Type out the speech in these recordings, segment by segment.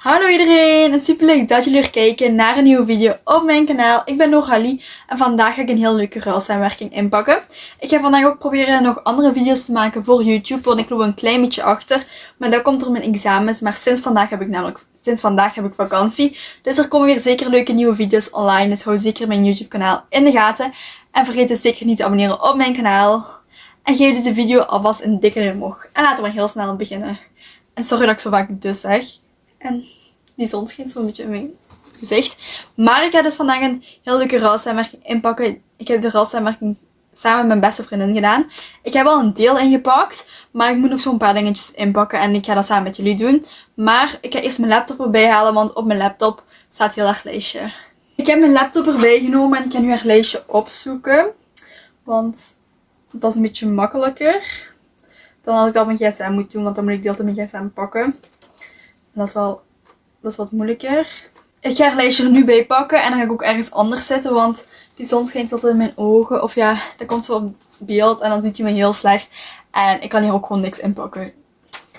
Hallo iedereen, het is super leuk dat jullie weer kijken naar een nieuwe video op mijn kanaal. Ik ben Noralie en vandaag ga ik een heel leuke ruilsamenwerking inpakken. Ik ga vandaag ook proberen nog andere video's te maken voor YouTube, want ik loop een klein beetje achter. Maar dat komt door mijn examens, maar sinds vandaag heb ik namelijk sinds vandaag heb ik vakantie. Dus er komen weer zeker leuke nieuwe video's online, dus hou zeker mijn YouTube kanaal in de gaten. En vergeet dus zeker niet te abonneren op mijn kanaal. En geef deze video alvast een dikke omhoog. En laten we maar heel snel beginnen. En sorry dat ik zo vaak dus zeg. En die zon schijnt zo'n beetje in mijn gezicht. Maar ik ga dus vandaag een heel leuke rouwsamenwerking inpakken. Ik heb de rouwsamenwerking samen met mijn beste vriendin gedaan. Ik heb al een deel ingepakt, maar ik moet nog zo'n paar dingetjes inpakken en ik ga dat samen met jullie doen. Maar ik ga eerst mijn laptop erbij halen, want op mijn laptop staat heel erg lijstje. Ik heb mijn laptop erbij genomen en ik ga nu haar lijstje opzoeken. Want dat is een beetje makkelijker dan als ik dat op mijn gsm moet doen, want dan moet ik deel mijn gsm pakken dat is wel dat is wat moeilijker. Ik ga het lijstje nu bij pakken en dan ga ik ook ergens anders zitten, want die zon schijnt altijd in mijn ogen. Of ja, dat komt zo op beeld en dan ziet je me heel slecht. En ik kan hier ook gewoon niks inpakken.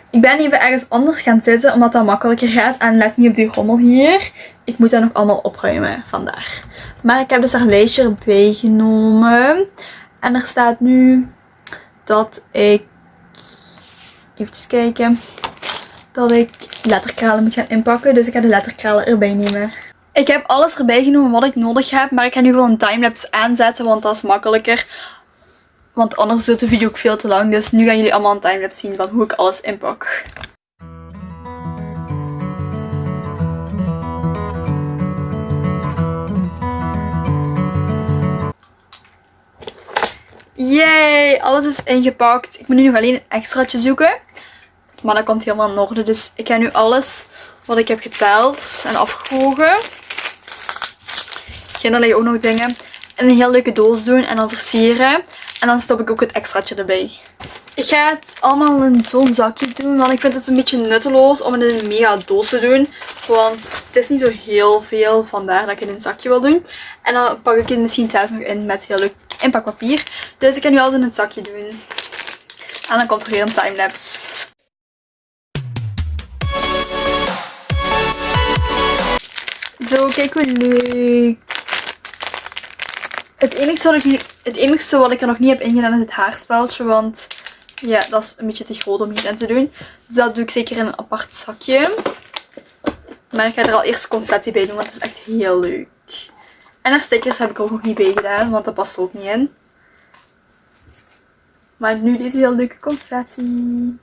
Ik ben even ergens anders gaan zitten, omdat dat makkelijker gaat. En let niet op die rommel hier. Ik moet dat nog allemaal opruimen vandaag. Maar ik heb dus haar lijstje erbij genomen. En er staat nu dat ik... Even kijken dat ik letterkralen moet gaan inpakken. Dus ik ga de letterkralen erbij nemen. Ik heb alles erbij genomen wat ik nodig heb. Maar ik ga nu gewoon een timelapse aanzetten. Want dat is makkelijker. Want anders wordt de video ook veel te lang. Dus nu gaan jullie allemaal een timelapse zien van hoe ik alles inpak. Yay, alles is ingepakt. Ik moet nu nog alleen een extraatje zoeken. Maar dat komt helemaal in orde. Dus ik ga nu alles wat ik heb geteld en afgewogen. Geen ook nog dingen. En een heel leuke doos doen en dan versieren. En dan stop ik ook het extraatje erbij. Ik ga het allemaal in zo'n zakje doen. Want ik vind het een beetje nutteloos om het in een mega doos te doen. Want het is niet zo heel veel. Vandaar dat ik het in een zakje wil doen. En dan pak ik het misschien zelfs nog in met heel leuk inpakpapier. Dus ik ga nu alles in het zakje doen. En dan komt er weer een timelapse. Zo, kijk hoe leuk. Het enige, wat ik het wat ik er nog niet heb ingedaan is het haarspeltje. Want ja, dat is een beetje te groot om hierin te doen. Dus dat doe ik zeker in een apart zakje. Maar ik ga er al eerst confetti bij doen, want het is echt heel leuk. En haar stickers heb ik ook nog niet bij gedaan, want dat past er ook niet in. Maar nu deze heel leuke confetti.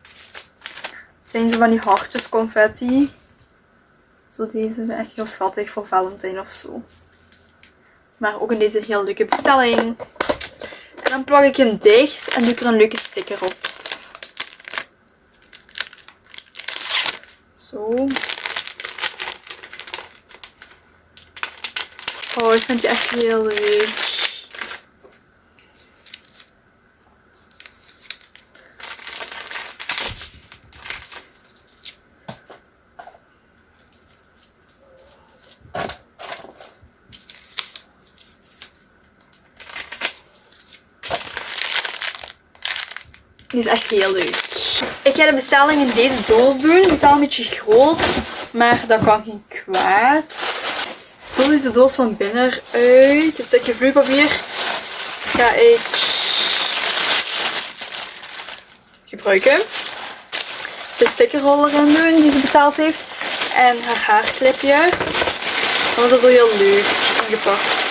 Zijn ze van die hartjes confetti. Zo deze is echt heel schattig voor Valentijn of zo. Maar ook in deze heel leuke bestelling. En dan plak ik hem dicht en doe ik er een leuke sticker op. Zo. Oh, ik vind die echt heel leuk. Die is echt heel leuk. Ik ga de bestelling in deze doos doen. Die is al een beetje groot, maar dat kan geen kwaad. Zo ziet de doos van binnen uit. Een stukje vloeipapier ga ik gebruiken. De stickerroller in doen die ze besteld heeft. En haar haarclipje. Dat is zo heel leuk ingepakt.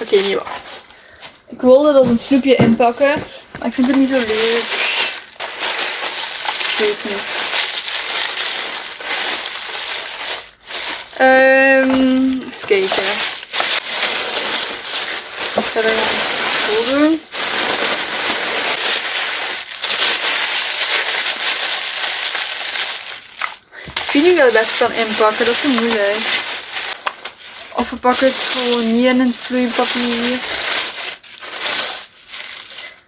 Oké, okay, wacht. Ik wilde dat een snoepje inpakken, maar ik vind het niet zo leuk. Ik weet niet. Um, eens kijken. Ik ga er zo doen. Ik weet niet het best kan inpakken, dat is moeilijk. Pakken het gewoon niet in het vloeipapier.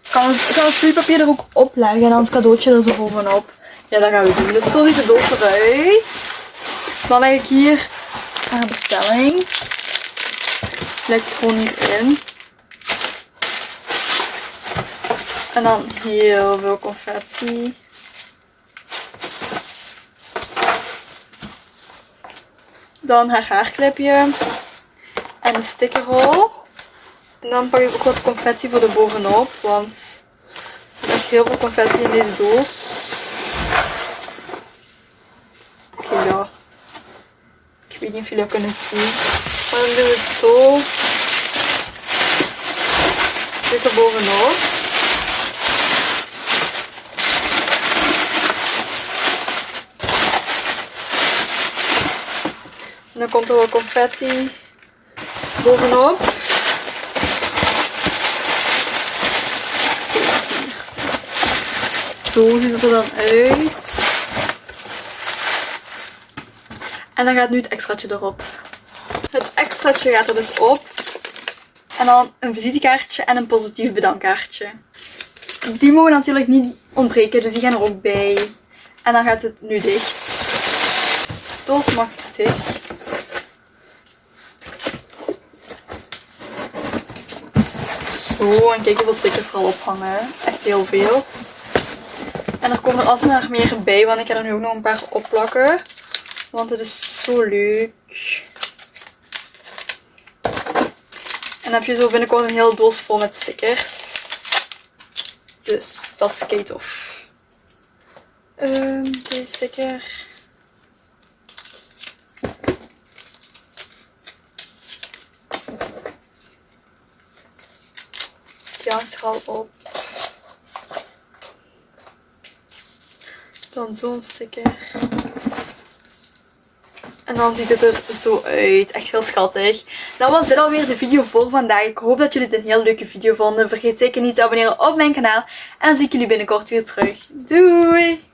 Ik kan, het, kan het vloeipapier er ook opleggen en dan het cadeautje er zo bovenop. Ja, dat gaan we doen. Dus zo ziet de doos eruit. Dan leg ik hier haar bestelling. Leg gewoon hierin. En dan heel veel confetti. Dan haar haarclipje. En een stickerrol. En dan pak ik ook wat confetti voor de bovenop. Want er is heel veel confetti in deze doos. Oké, ja. Ik weet niet of jullie dat kunnen zien. Maar dan doen we het zo. Dit er bovenop. En dan komt er wat confetti bovenop. Zo ziet het er dan uit. En dan gaat nu het extraatje erop. Het extraatje gaat er dus op. En dan een visitekaartje en een positief bedankkaartje. Die mogen natuurlijk niet ontbreken, dus die gaan er ook bij. En dan gaat het nu dicht. De doos dicht. Zo, en kijk hoeveel stickers er al ophangen. Echt heel veel. En er komen er alsmaar meer bij, want ik ga er nu ook nog een paar opplakken. Want het is zo leuk. En dan heb je zo binnenkort een hele doos vol met stickers. Dus dat is tof. Um, deze sticker. Die hangt er al op. Dan zo'n sticker. En dan ziet het er zo uit. Echt heel schattig. Dan was dit alweer de video voor vandaag. Ik hoop dat jullie dit een heel leuke video vonden. Vergeet zeker niet te abonneren op mijn kanaal. En dan zie ik jullie binnenkort weer terug. Doei!